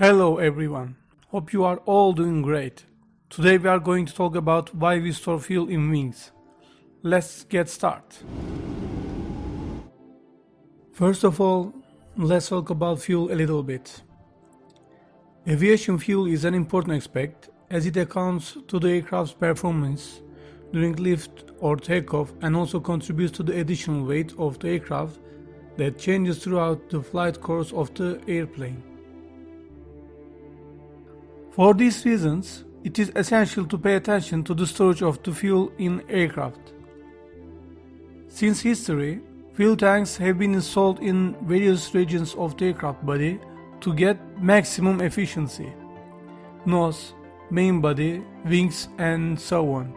Hello everyone. Hope you are all doing great. Today we are going to talk about why we store fuel in wings. Let's get started. First of all, let's talk about fuel a little bit. Aviation fuel is an important aspect as it accounts to the aircraft's performance during lift or takeoff and also contributes to the additional weight of the aircraft that changes throughout the flight course of the airplane. For these reasons, it is essential to pay attention to the storage of the fuel in aircraft. Since history, fuel tanks have been installed in various regions of the aircraft body to get maximum efficiency. Nose, main body, wings and so on.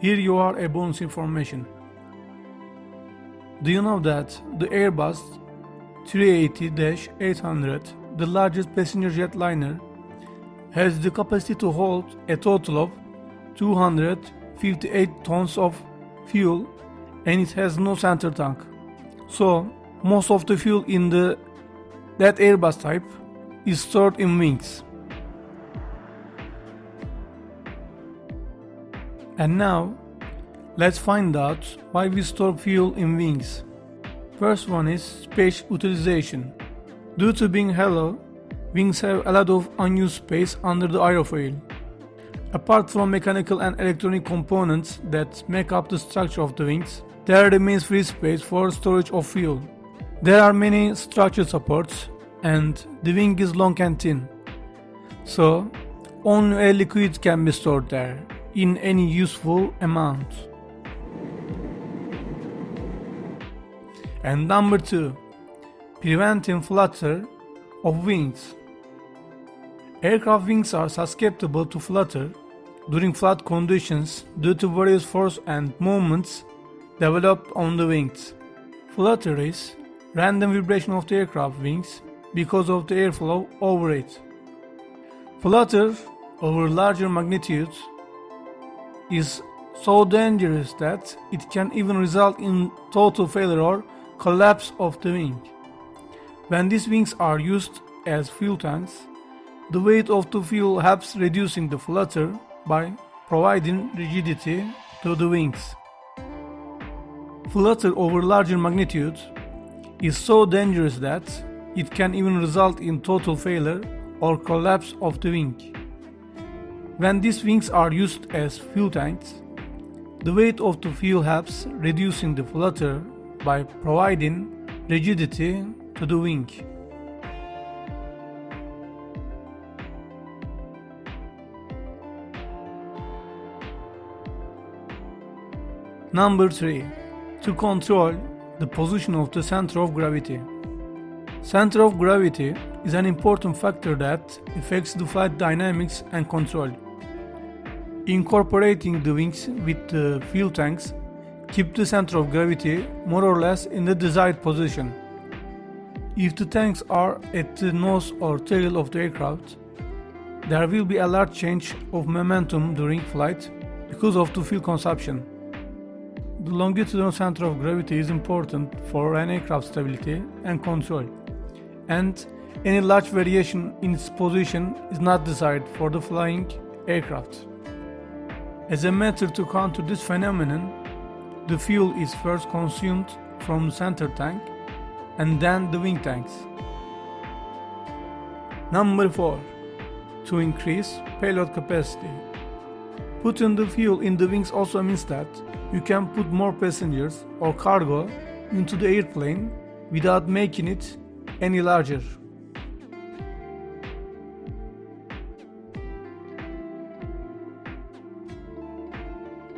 Here you are a bonus information. Do you know that the Airbus 380-800, the largest passenger jet liner, has the capacity to hold a total of 258 tons of fuel and it has no center tank. So, most of the fuel in the that Airbus type is stored in wings. And now, let's find out why we store fuel in wings. First one is space utilization. Due to being hollow, wings have a lot of unused space under the aerofoil. Apart from mechanical and electronic components that make up the structure of the wings, there remains free space for storage of fuel. There are many structure supports and the wing is long and thin. So, only a liquid can be stored there in any useful amount. And number 2. Preventing flutter of wings. Aircraft wings are susceptible to flutter during flight conditions due to various force and movements developed on the wings. Flutter is random vibration of the aircraft wings because of the airflow over it. Flutter over larger magnitudes is so dangerous that it can even result in total failure or collapse of the wing. When these wings are used as fuel tanks, the weight of the fuel helps reducing the flutter by providing rigidity to the wings. Flutter over larger magnitude is so dangerous that it can even result in total failure or collapse of the wing. When these wings are used as fuel tanks, the weight of the fuel helps reducing the flutter by providing rigidity to the wing. Number 3. To control the position of the center of gravity. Center of gravity is an important factor that affects the flight dynamics and control. Incorporating the wings with the fuel tanks keep the center of gravity more or less in the desired position. If the tanks are at the nose or tail of the aircraft, there will be a large change of momentum during flight because of the fuel consumption. The longitudinal center of gravity is important for an aircraft stability and control and any large variation in its position is not desired for the flying aircraft. As a method to counter this phenomenon, the fuel is first consumed from the center tank and then the wing tanks. Number 4. To increase payload capacity. Putting the fuel in the wings also means that you can put more passengers or cargo into the airplane without making it any larger.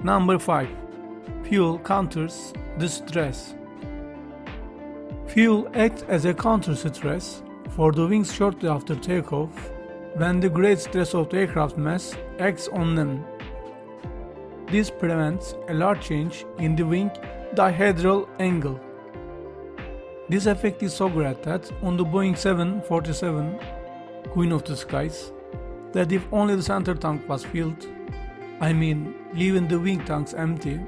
Number 5. Fuel counters the stress. Fuel acts as a counter stress for the wings shortly after takeoff when the great stress of the aircraft mass acts on them. This prevents a large change in the wing dihedral angle. This effect is so great that on the Boeing 747 Queen of the Skies, that if only the center tank was filled, I mean leaving the wing tanks empty,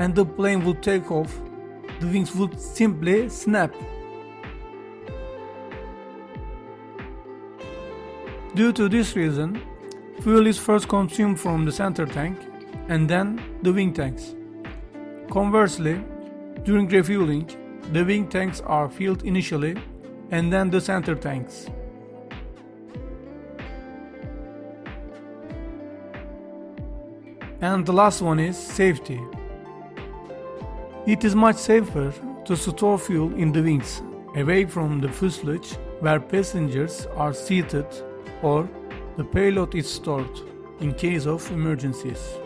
and the plane would take off, the wings would simply snap. Due to this reason, fuel is first consumed from the center tank and then the wing tanks. Conversely, during refueling, the wing tanks are filled initially and then the center tanks. And the last one is safety. It is much safer to store fuel in the wings, away from the fuselage where passengers are seated or the payload is stored in case of emergencies.